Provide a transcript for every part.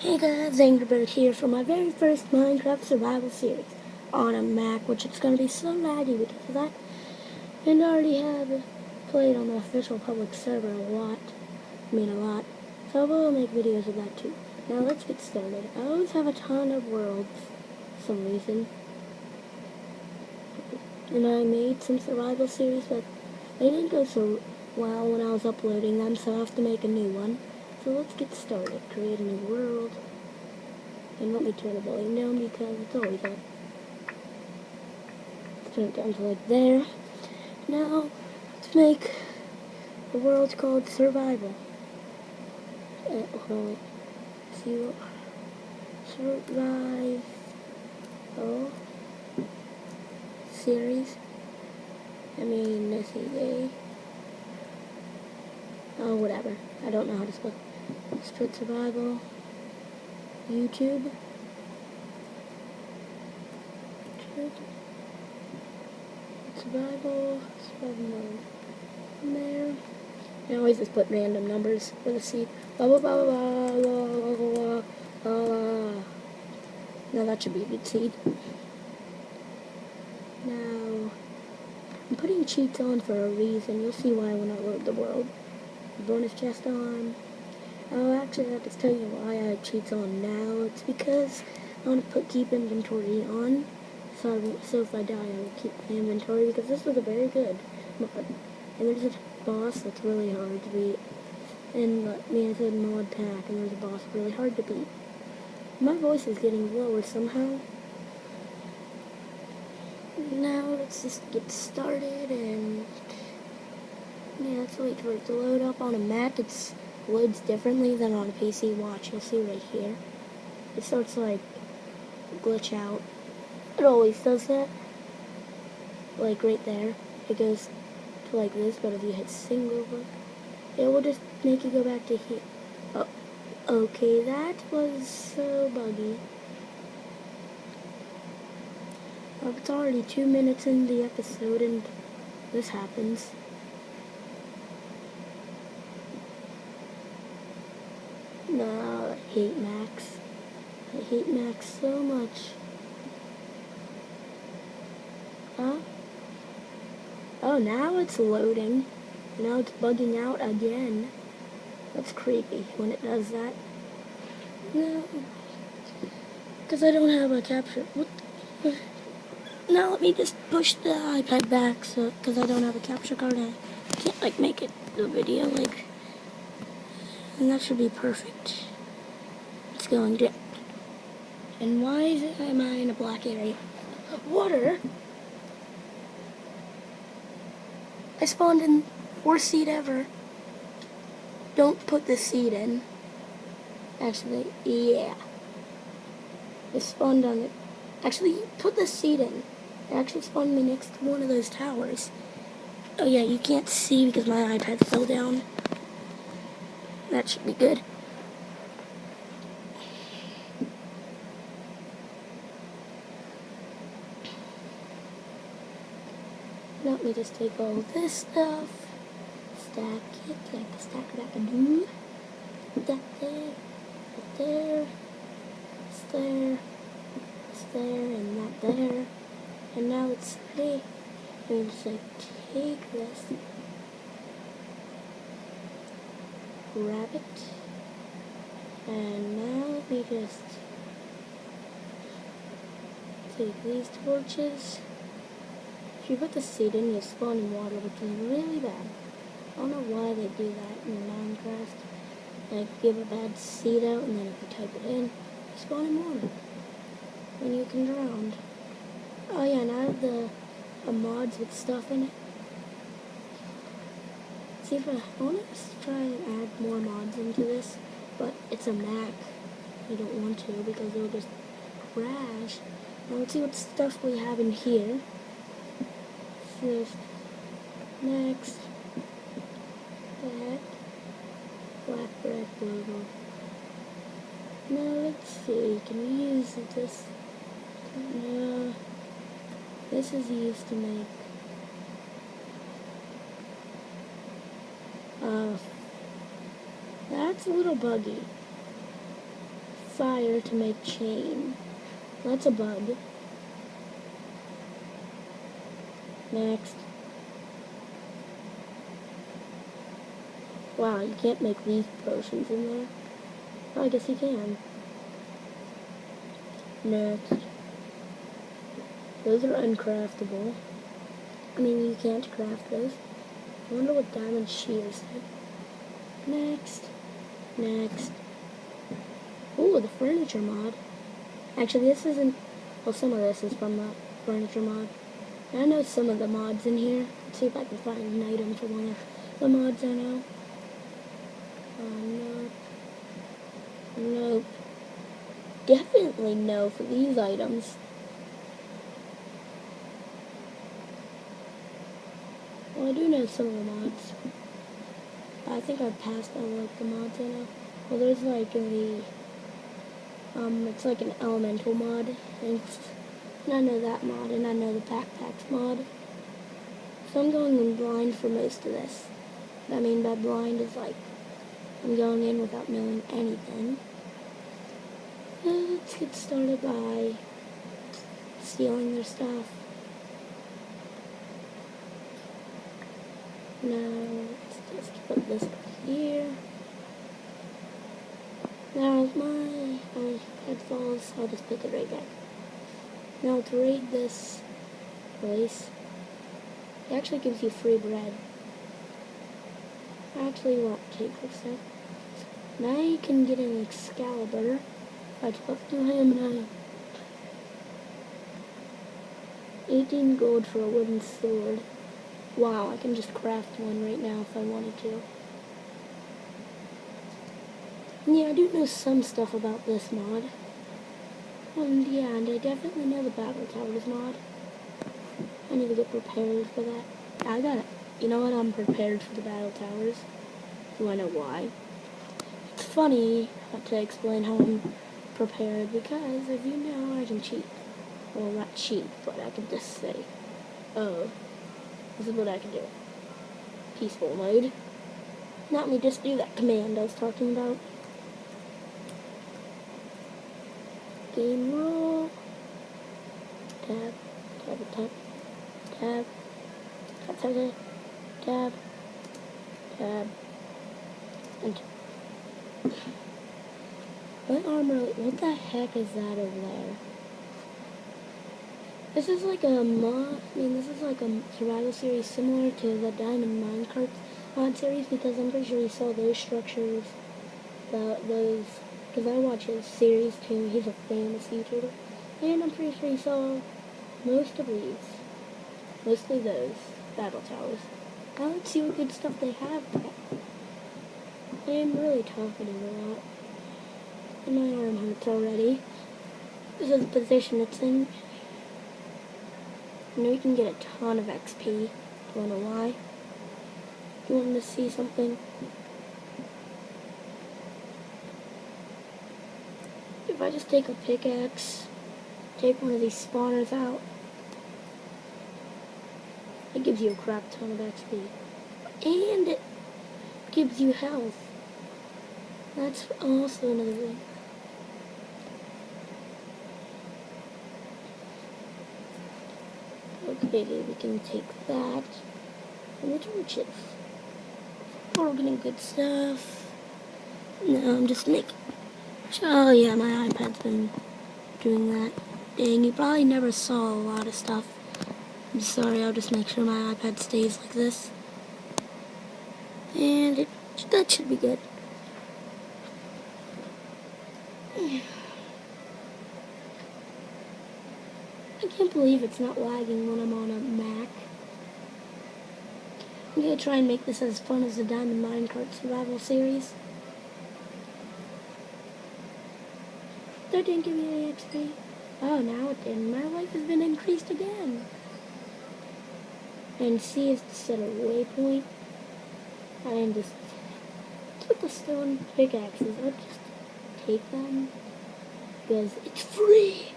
Hey guys, Angry Bird here for my very first Minecraft survival series on a Mac, which it's going to be so laggy because of that. And I already have played on the official public server a lot. I mean a lot. So I will make videos of that too. Now let's get started. I always have a ton of worlds for some reason. And I made some survival series, but they didn't go so well when I was uploading them, so I have to make a new one. So let's get started. Create a new world. And let me turn the volume down because it's always on. Let's turn it down to like there. Now, let's make a world called Survival. Uh, hold on, what? Survive. Oh. Series. I mean, A. Oh, whatever. I don't know how to spell. Split survival. YouTube. Survival. Survival mode. There. I always just put random numbers for the seed. Blah blah blah blah blah blah blah blah blah. Now that should be a good seed. Now, I'm putting cheats on for a reason. You'll see why when I load the world. Bonus chest on. Oh, actually, I have to tell you why I cheats on now. It's because I want to put keep inventory on, so I so if I die, I will keep my inventory because this was a very good mod. And there's a boss that's really hard to beat. And like me, I said mod pack, and there's a boss really hard to beat. My voice is getting lower somehow. Now let's just get started and yeah, let's wait for it to load up on a Mac. It's loads differently than on a PC. Watch, you'll see right here. It starts like glitch out. It always does that. Like right there. It goes to like this, but if you hit single it will just make you go back to here. Oh, okay, that was so buggy. Oh, it's already two minutes in the episode and this happens. No, I hate Macs. I hate Macs so much. Huh? Oh, now it's loading. Now it's bugging out again. That's creepy when it does that. No. Because I don't have a capture. What? Now let me just push the iPad back so because I don't have a capture card. I can't like make it the video like and that should be perfect. It's going good. And why is it, am I in a black area? Water? I spawned in worst seed ever. Don't put the seed in. Actually, yeah. I spawned on it. Actually, put the seed in. It actually spawned me next to one of those towers. Oh yeah, you can't see because my iPad fell down. That should be good. Let me just take all this stuff, stack it like a stack that I do. That there, that there, it's there, it's there, and that there. And now let's say, I'm just like take this grab it. And now we just take these torches. If you put the seed in, you spawn in water, which is really bad. I don't know why they do that in Minecraft. Like, give a bad seed out, and then if you type it in, you spawn in water. And you can drown. Oh yeah, and I have the mods with stuff in it. If I, want to try and add more mods into this, but it's a Mac. I don't want to because it'll just crash. Now let's see what stuff we have in here. First, next, that, black bread logo. Now let's see, can we use this? No, this is used to make Uh, that's a little buggy. fire to make chain. That's a bug. Next. Wow, you can't make these potions in there. I guess you can. Next. Those are uncraftable. I mean, you can't craft those. I wonder what diamond shears do. Next. Next. Ooh, the furniture mod. Actually, this isn't... Well, some of this is from the furniture mod. I know some of the mods in here. Let's see if I can find an item for one of the mods I know. Um, oh, no. Nope. Definitely no for these items. I do know some of the mods. I think I've passed all like the mods I know. Well, there's like the um, it's like an elemental mod, and, and I know that mod, and I know the backpacks mod. So I'm going in blind for most of this. What I mean by blind is like I'm going in without knowing anything. Let's get started by stealing their stuff. Now, let's just put this here. There's my, my headphones. I'll just put it right back. Now to raid this place, it actually gives you free bread. I actually won't take this stuff. Now you can get an Excalibur. To him and I 18 gold for a wooden sword. Wow, I can just craft one right now if I wanted to. Yeah, I do know some stuff about this mod. And yeah, and I definitely know the Battle Towers mod. I need to get prepared for that. I got it. You know what? I'm prepared for the Battle Towers. Do I know why? It's funny to explain how I'm prepared because if you know I can cheat. Well, not cheat, but I can just say, oh, this is what I can do. Peaceful mode. Not me just do that command I was talking about. gamerule. Tab, tab, tab, tab, tab, tab, tab, tab, and what armor, what the heck is that over there? This is like a mod, I mean this is like a survival series similar to the Diamond Minecart mod series because I'm pretty sure you saw those structures, the, those because I watch his series too. He's a famous YouTuber. And I'm pretty sure he saw most of these. Mostly those battle towers. Now let's see what good stuff they have. I am really talking a lot. And my arm hurts already. This is the position it's in. You know you can get a ton of XP. Do you wanna know why? You want to see something? if I just take a pickaxe, take one of these spawners out, it gives you a crap ton of XP. And it gives you health. That's also another thing. Okay, we can take that. And the torches. We're getting good stuff. No, I'm just making Oh yeah, my iPad's been doing that. Dang, you probably never saw a lot of stuff. I'm sorry, I'll just make sure my iPad stays like this. And it, that should be good. Can't believe it's not lagging when I'm on a Mac. I'm gonna try and make this as fun as the Diamond Minecart Survival Series. That didn't give me any XP. Oh, now it did. My life has been increased again. And see, it's set a waypoint. I am just put the stone pickaxes. I'll just take them because it's free.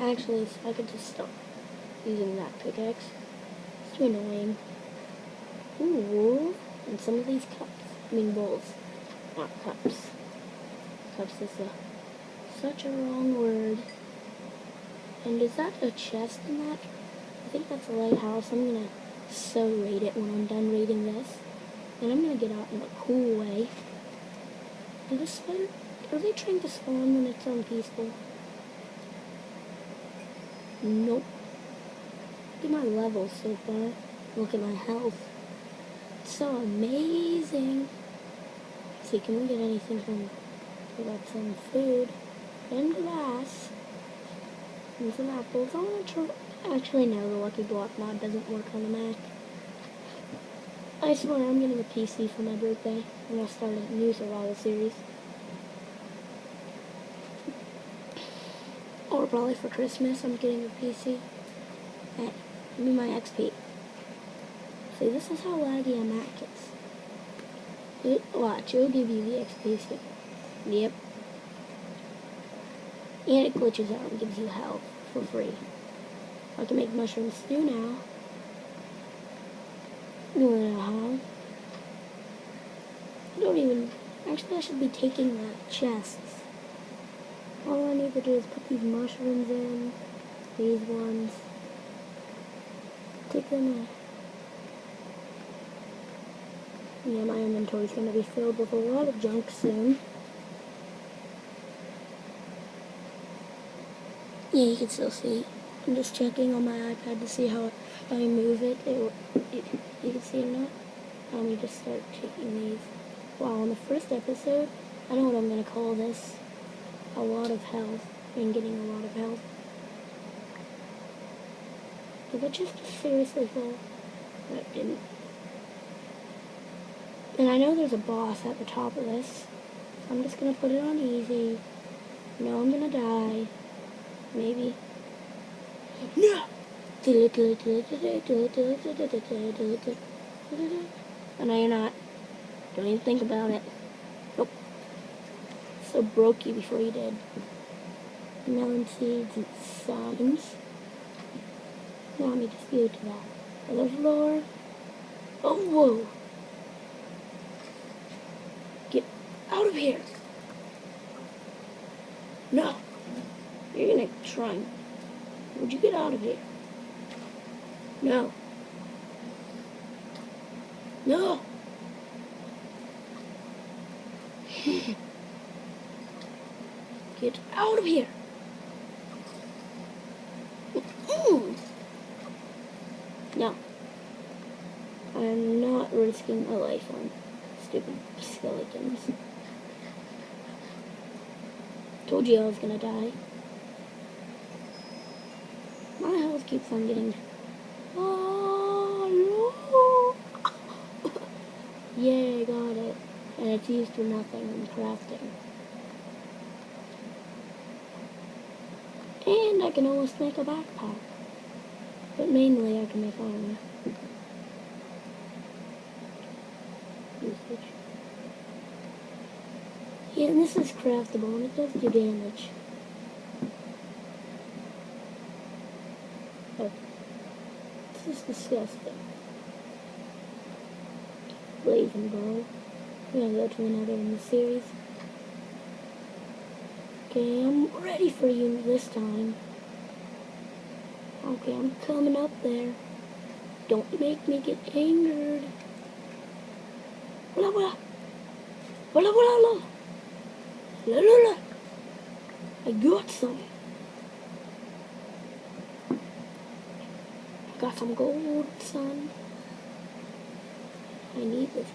Actually, I could just stop using that pickaxe. It's too annoying. Ooh. And some of these cups, I mean bowls, not cups. Cups is a, such a wrong word. And is that a chest in that? I think that's a lighthouse. I'm gonna so rate it when I'm done rating this. And I'm gonna get out in a cool way. The spider, are they trying to spawn when it's unpeaceful? Nope. Look at my levels so far. Look at my health. It's so amazing. Let's see, can we get anything from... We got some food and glass and some apples. I want to. Actually, no, the Lucky Block mod doesn't work on the Mac. I swear I'm getting a PC for my birthday. I'm going to start a new survival series. Or probably for Christmas, I'm getting a PC. Give me my XP. See, this is how laggy a Mac is. It, watch, it'll give you the XP. Yep. And it glitches out and gives you health for free. I can make mushroom stew now. Don't know how. I don't even... Actually, I should be taking the chests. All I need to do is put these mushrooms in. These ones. Take them out. Yeah, my inventory's going to be filled with a lot of junk soon. Yeah, you can still see. I'm just checking on my iPad to see how I move it. it, it you can see it now. Let me just start taking these. Wow, on the first episode, I know what I'm going to call this. A lot of health. And getting a lot of health. Did it just seriously fall? That. And I know there's a boss at the top of this. I'm just to put it on easy. No, I'm to die. Maybe. No! I know you're not. Don't even think about it. Nope. So broke you before you did. Melon seeds and signs. Now let me just go to that other floor. Oh, whoa. Get out of here. No. You're gonna try. Would you get out of here? No. No. Get out of here. Mm-hmm. No. I'm not risking my life on stupid skeletons. Told you I was gonna die. My health keeps on getting... Oh, no! Yay, got it. And it's used for nothing in crafting. I can almost make a backpack. But mainly I can make armor. Usage. Yeah, and this is craftable and it does do damage. Oh. This is disgusting. Blazing bow. We're gonna go to another in the series. Okay, I'm ready for you this time. Okay, I'm coming up there. Don't make me get angered. Blah. Blah, blah, blah. Blah, blah, blah. I got some. Got some gold, son. I need this.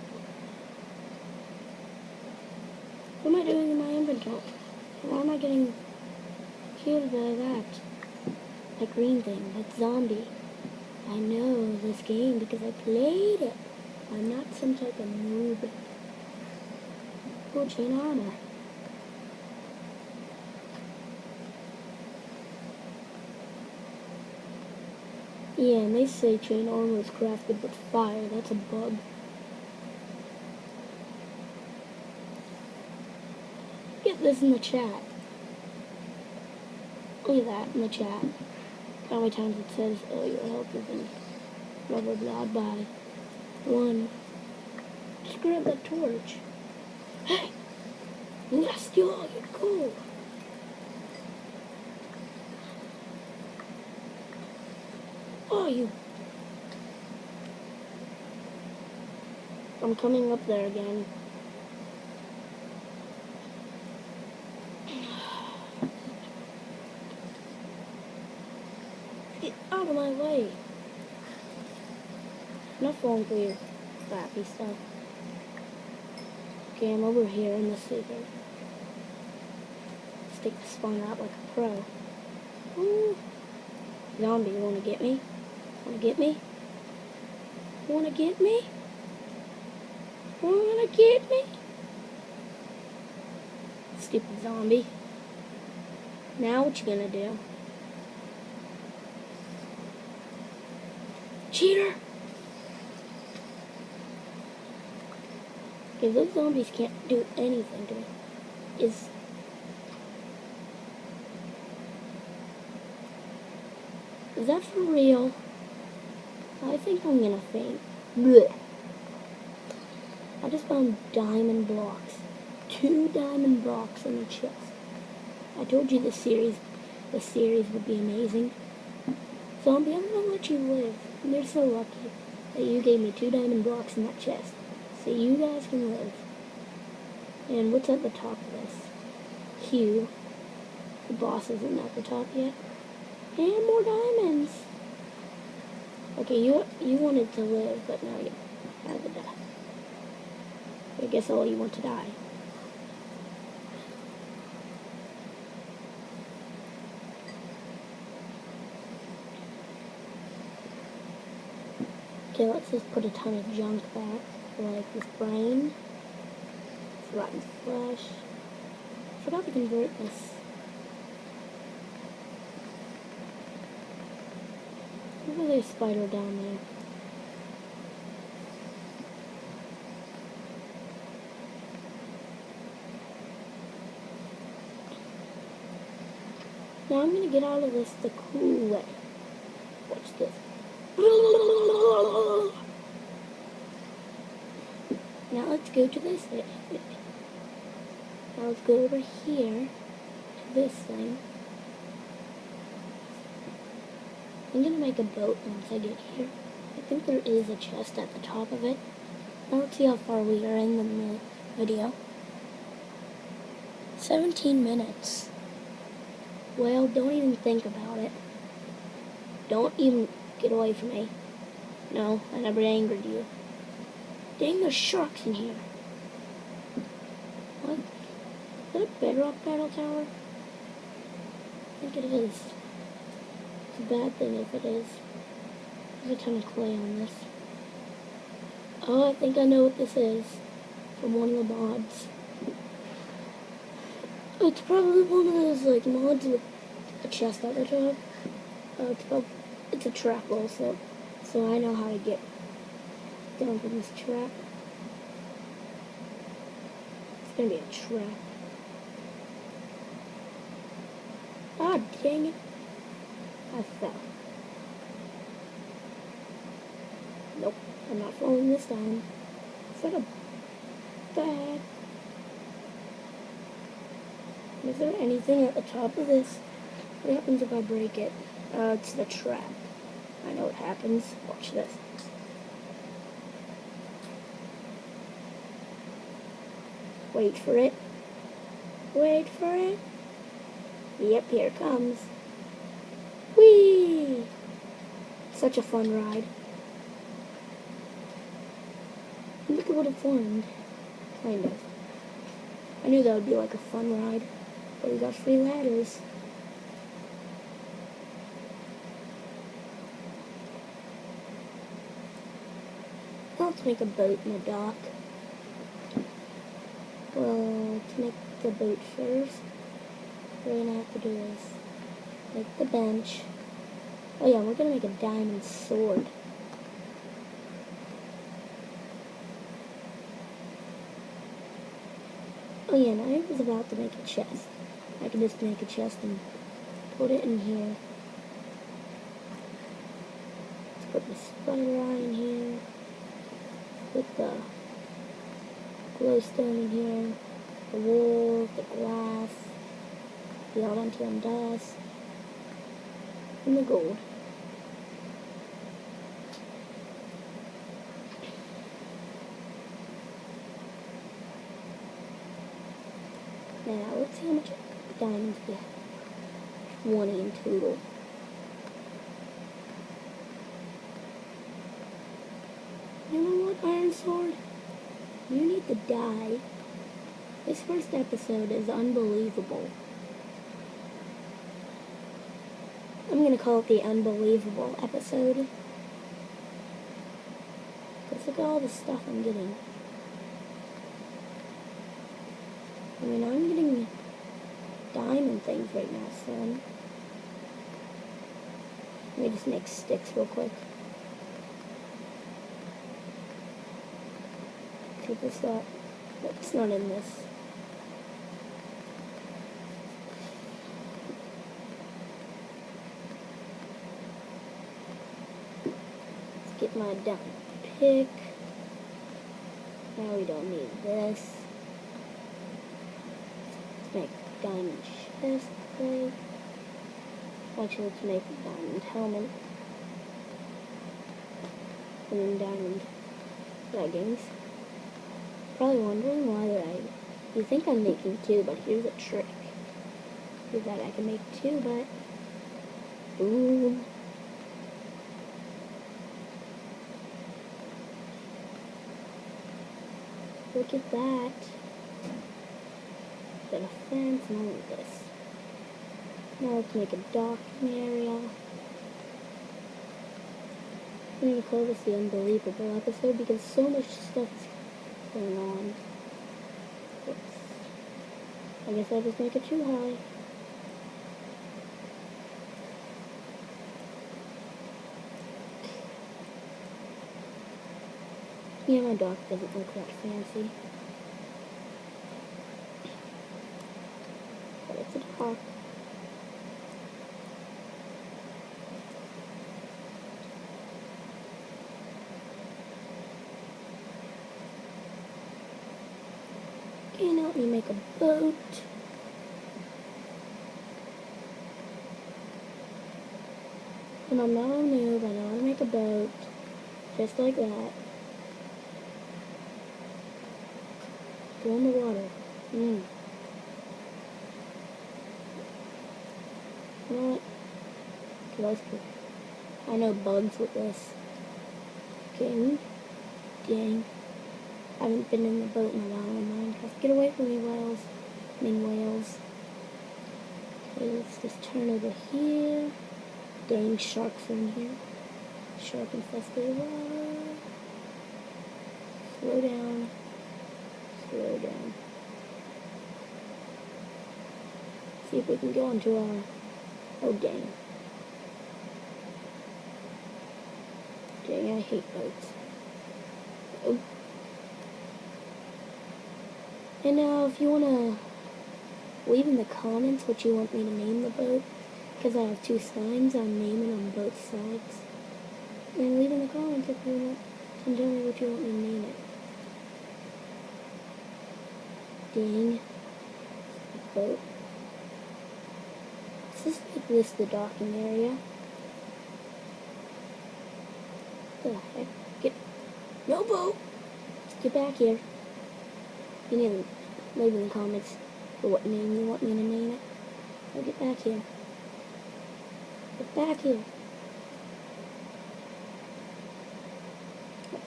What am I doing in my inventory? Why am I getting killed by that? That green thing, that zombie. I know this game because I played it. I'm not some type of noob. Oh, chain armor. Yeah, and they say chain armor is crafted with fire. That's a bug. This in the chat. Look at that in the chat how many times it says, oh, your health is in blah blah blah by one. Just grab that torch. Hey! I'm gonna steal all your gold. Oh, you. I'm coming up there again. Get out of my way. For your crappy stuff. Okay, I'm over here in the secret. Stick the spawn out like a pro. Ooh. Zombie, you wanna get me? Wanna get me? Wanna get me? Wanna get me? Stupid zombie. Now what you gonna do? Cheater! Okay, those zombies can't do anything to me. Is Is that for real? I think I'm gonna faint. Blech. I just found diamond blocks. Two diamond blocks in the chest. I told you this series, this series would be amazing. Zombie, I'm gonna let you live. You're so lucky that you gave me two diamond blocks in that chest. So you guys can live. And what's at the top of this? Q. The boss isn't at the top yet. And more diamonds. Okay, you you wanted to live, but now you have to die. I guess all you want to die. Okay, let's just put a ton of junk back, like this rotten flesh. Forgot to convert this. Look at this spider down there. Now I'm gonna get out of this the cool way. Watch this. Now let's go to this. Now let's go over here to this thing. I'm gonna make a boat once I get here. I think there is a chest at the top of it. Now let's see how far we are in the video. 17 minutes. Well, don't even think about it. Don't even get away from me. No, I never angered you. Dang, there's sharks in here. What? Is that a bedrock battle tower? I think it is. It's a bad thing if it is. There's a ton of clay on this. Oh, I think I know what this is. From one of the mods. It's probably one of those like mods with a chest at the top. Uh, it's probably, it's a trap also, so I know how to get down from this trap. It's gonna be a trap. Ah, dang it. I fell. Nope, I'm not falling this time. Is that a bad? Is there anything at the top of this? What happens if I break it? Uh, it's the trap. I know what happens. Watch this. Wait for it. Wait for it. Yep, here it comes. Whee! Such a fun ride. Look at what it formed. Kind of. I knew that would be like a fun ride. But we got free ladders. Let's make a boat in the dock. Well, to make the boat first, we're gonna have to do is make the bench. Oh yeah, we're gonna make a diamond sword. Oh yeah, and I was about to make a chest. I can just make a chest and put it in here. Let's put the spider eye in here. Put the glowstone in here, the wool, the glass, the Allantium dust, and the gold. Now, let's see how much diamonds we have. One in total. You know what, Iron Sword? You need to die. This first episode is unbelievable. I'm gonna call it the unbelievable episode. Because look at all the stuff I'm getting. I mean, I'm getting diamond things right now, son. Let me just make sticks real quick. Up. It's not in this. Let's get my diamond pick. Now we don't need this. Let's make diamond chest plate. Actually, let's make a diamond helmet. And then diamond leggings. Probably wondering why I... You think I'm making two, but here's a trick. Is that I can make two, but... Ooh. Look at that. Got a fence and all of this. Now let's make a docking area. I'm gonna call this the unbelievable episode because so much stuff is going on. Oops. I guess I'll just make it too high. Yeah, my dock doesn't look that fancy. But it's a dock. Okay, now let me make a boat. Not a noob, I know how to make a boat. Just like that. Go in the water. Mmm. You know what? I know bugs with this. Okay. Dang. I haven't been in the boat in a while in Minecraft. Get away from me, whales. I mean, whales. Okay, let's just turn over here. Dang, sharks are in here. Shark infested water. Slow down. Slow down. See if we can go into our... Oh, dang. Dang, I hate boats. Oh. And now, if you want to leave in the comments what you want me to name the boat, because I have two signs, I'm naming on both sides. And leave in the comments if you want, and tell me what you want me to name it. Ding. Boat. Let's just make this the docking area. The heck? Get no boat. Get back here. You need to leave in the comments for what name you want me to name it. Now get back here. Get back here.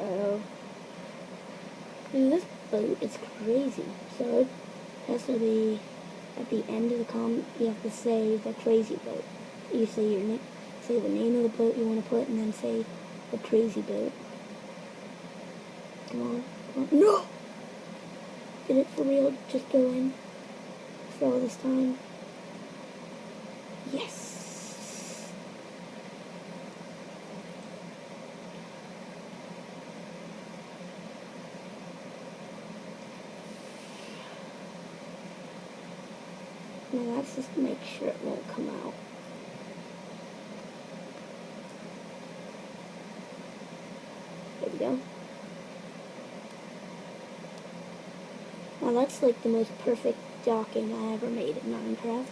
Uh-oh. This boat is crazy. So it has to be at the end of the comment. You have to say the crazy boat. You say your name, say the name of the boat you want to put, and then say the crazy boat. Come on, come on. No. Did it for real? Just go in. For all this time. Yes. Let's just make sure it won't come out. There we go. Now that's like the most perfect docking I ever made in Minecraft.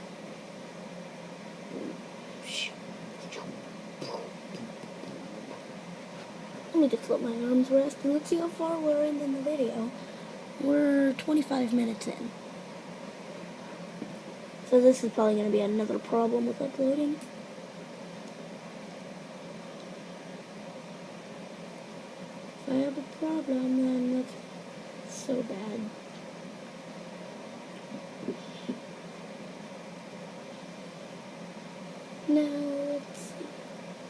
Let me just let my arms rest and let's see how far we're in the video. We're 25 minutes in. So this is probably going to be another problem with uploading. If I have a problem, then that's so bad. Now, let's see.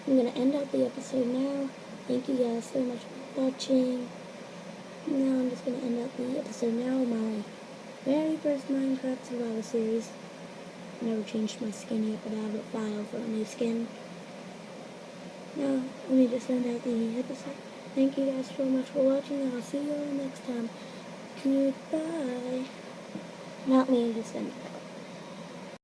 I'm going to end out the episode now. Thank you guys so much for watching. Now I'm just going to end out the episode now. My very first Minecraft Survival Series. Never changed my skin yet, but I have a file for a new skin. Now, let me just end out the episode. Thank you guys so much for watching, and I'll see you all next time. Goodbye. Not me, just end